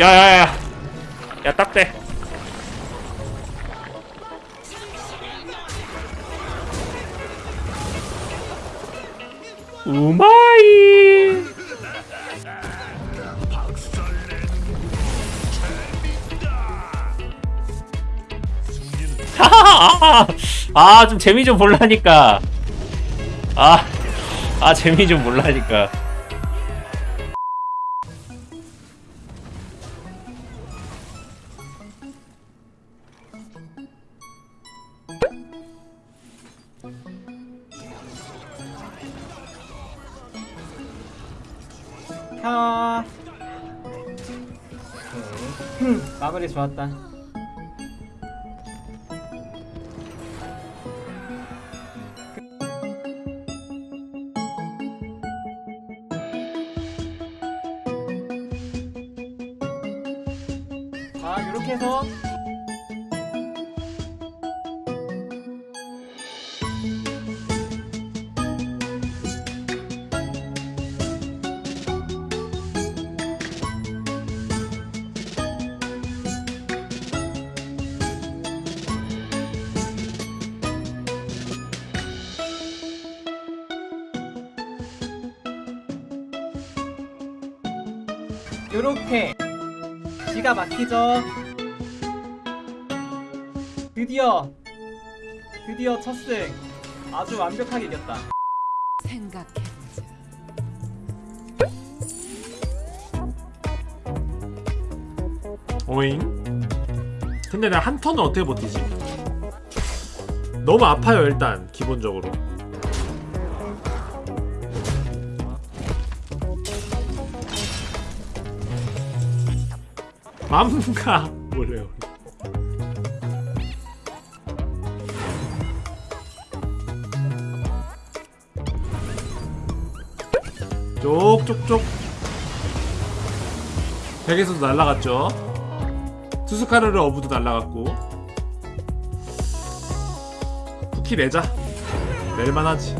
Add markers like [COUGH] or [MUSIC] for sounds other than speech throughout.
야야야. 야 딱대 우마이. [LAUGHS] 아좀 재미 좀 볼라니까. 아, 아 재미 좀 몰라니까 켜. 오케이. 마무리 좋았다. 자, 이렇게 해서 요렇게 기가 막히죠 드디어 드디어 첫승 아주 완벽하게 이겼다 생각해보자. 오잉? 근데 내가 한 턴을 어떻게 버티지? 너무 아파요 일단 기본적으로 맘가 뭐래요. 쪽쪽쪽. 벽에서도 날라갔죠. 투스카르르 어부도 날라갔고. 쿠키 내자. 낼만하지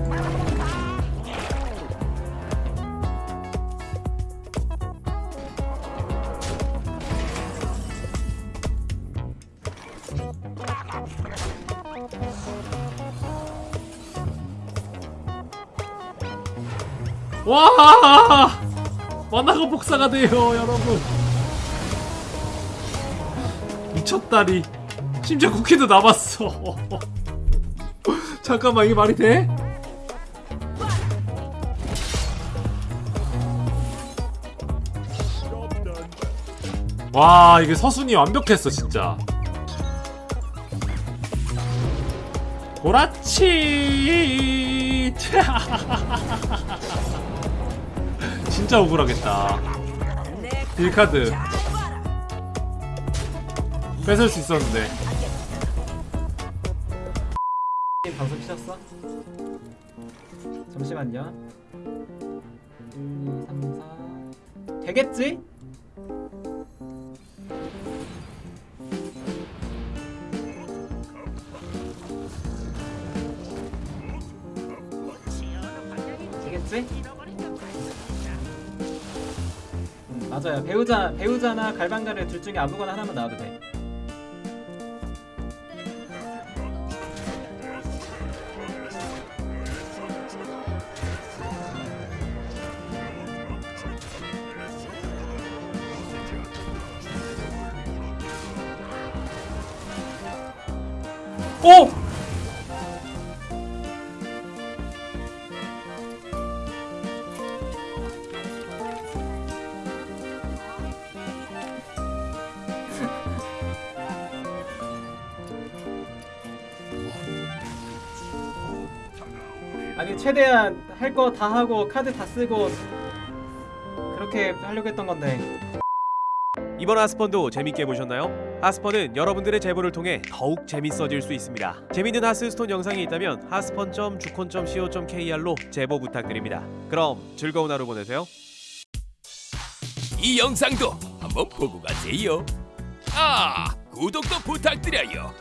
와! 만화가 복사가 돼요 여러분. 미쳤다리. 심지어 쿠키도 남았어. [LAUGHS] 잠깐만 이게 말이 돼? 와 이게 서순이 완벽했어 진짜 보라치. [LAUGHS] 진짜 억울하겠다. 딜카드. 뺏을 수 있었는데. 방송 키셨어? 잠시만요. 1, 2, 3, 4 되겠지? 되겠지? 음, 맞아요 배우자, 배우자나 갈방가를 둘 중에 아무거나 하나만 나와도 돼 오! 아니 최대한 할 거 다 하고 카드 다 쓰고 그렇게 하려고 했던 건데 이번 하스펀도 재밌게 보셨나요? 하스펀은 여러분들의 제보를 통해 더욱 재밌어질 수 있습니다. 재밌는 하스스톤 영상이 있다면 하스펀.주콘.co.kr로 제보 부탁드립니다. 그럼 즐거운 하루 보내세요. 이 영상도 한번 보고 가세요. 아, 구독도 부탁드려요.